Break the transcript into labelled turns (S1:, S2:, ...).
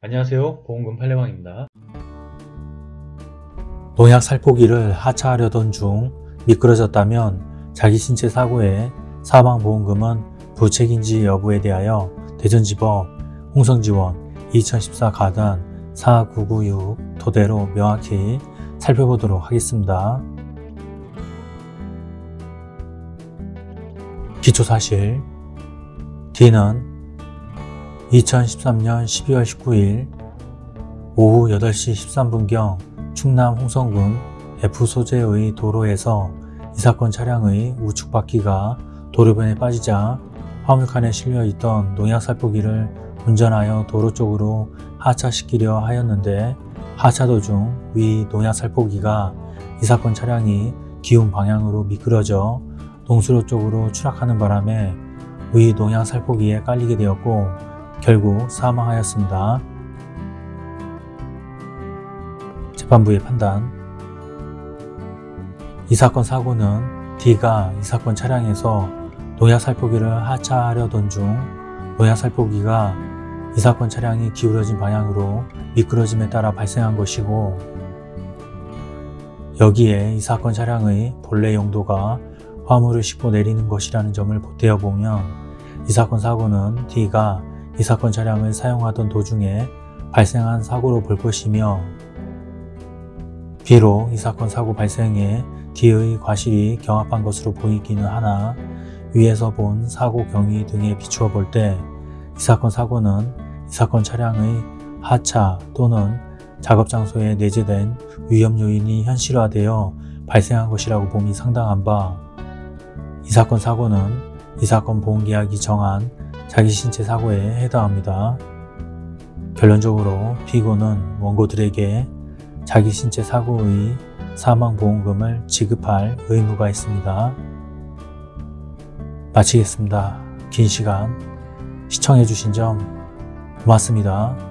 S1: 안녕하세요 보험금 팔례방입니다
S2: 농약 살포기를 하차하려던 중 미끄러졌다면 자기 신체 사고의 사망보험금은 부책인지 여부에 대하여 대전지법 홍성지원 2014 가단 4996 토대로 명확히 살펴보도록 하겠습니다. 기초사실 D는 2013년 12월 19일 오후 8시 13분경 충남 홍성군 F 소재의 도로에서 이 사건 차량의 우측 바퀴가 도로변에 빠지자 화물칸에 실려 있던 농약 살포기를 운전하여 도로 쪽으로 하차시키려 하였는데 하차 도중 위 농약 살포기가 이 사건 차량이 기운 방향으로 미끄러져 동수로 쪽으로 추락하는 바람에 위 농약 살포기에 깔리게 되었고 결국 사망하였습니다. 재판부의 판단 이 사건 사고는 D가 이 사건 차량에서 농약 살포기를 하차하려던 중 농약 살포기가 이 사건 차량이 기울어진 방향으로 미끄러짐에 따라 발생한 것이고 여기에 이 사건 차량의 본래 용도가 화물을 싣고 내리는 것이라는 점을 보태어 보면 이 사건 사고는 D가 이 사건 차량을 사용하던 도중에 발생한 사고로 볼 것이며 비록 이 사건 사고 발생에 D의 과실이 경합한 것으로 보이기는 하나 위에서 본 사고 경위 등에 비추어 볼 때 이 사건 사고는 이 사건 차량의 하차 또는 작업 장소에 내재된 위험 요인이 현실화되어 발생한 것이라고 봄이 상당한 바 이 사건 사고는 이 사건 보험계약이 정한 자기 신체 사고에 해당합니다. 결론적으로 피고는 원고들에게 자기 신체 사고의 사망보험금을 지급할 의무가 있습니다. 마치겠습니다. 긴 시간 시청해주신 점 고맙습니다.